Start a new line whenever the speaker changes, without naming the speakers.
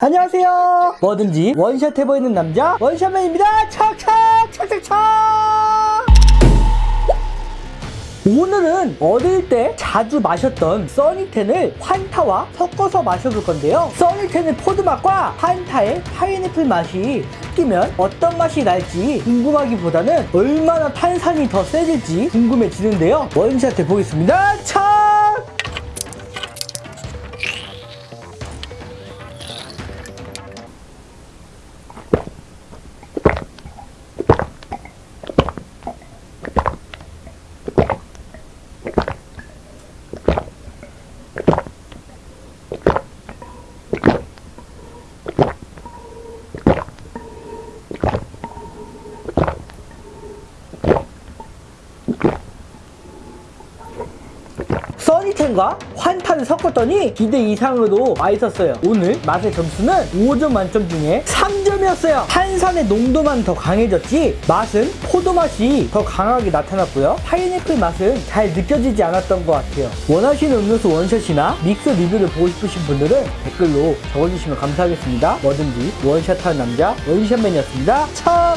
안녕하세요. 뭐든지 원샷 해보이는 남자 원샷맨입니다. 척척 척척척. 오늘은 어릴 때 자주 마셨던 써니텐을 환타와 섞어서 마셔볼 건데요. 써니텐의 포도 맛과 환타의 파인애플 맛이 섞이면 어떤 맛이 날지 궁금하기보다는 얼마나 탄산이 더 세질지 궁금해지는데요. 원샷 해보겠습니다. 척! 써니텐과 환타를 섞었더니 기대 이상으로 맛있었어요. 오늘 맛의 점수는 5점 만점 중에 3점이었어요. 탄산의 농도만 더 강해졌지 맛은 포도 맛이 더 강하게 나타났고요. 파인애플 맛은 잘 느껴지지 않았던 것 같아요. 원하시는 음료수 원샷이나 믹스 리뷰를 보고 싶으신 분들은 댓글로 적어주시면 감사하겠습니다. 뭐든지 원샷하는 남자 원샷맨이었습니다. 참!